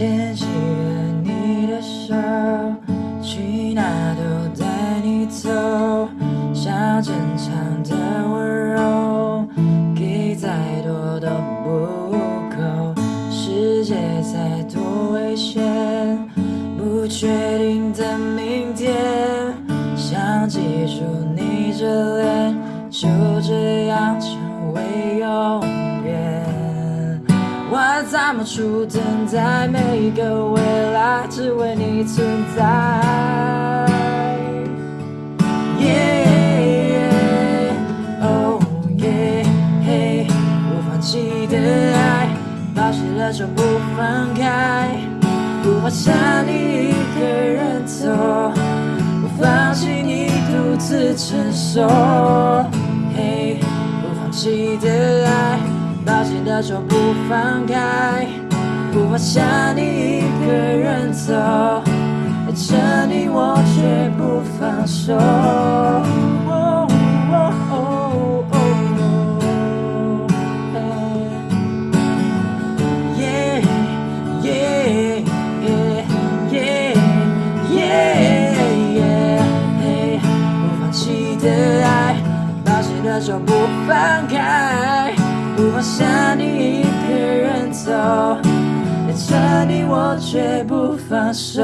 牵起了你的手，去哪都带你走，像坚强的温柔，给再多都不够，世界再多危险，不确定的明天，想记住你这脸，就这样我怎么出等待每一个未来，只为你存在？Yeah, oh yeah, hey，不放弃的爱，抱起了就不放开，不怕想你一个人走，不放弃你独自承受。嘿，不放弃的爱。抱紧的就不放开，不怕想你一个人走，爱着你我绝不放手。不放弃的爱，抱紧的就不放开。不怕下你一个人走，爱着你我绝不放手。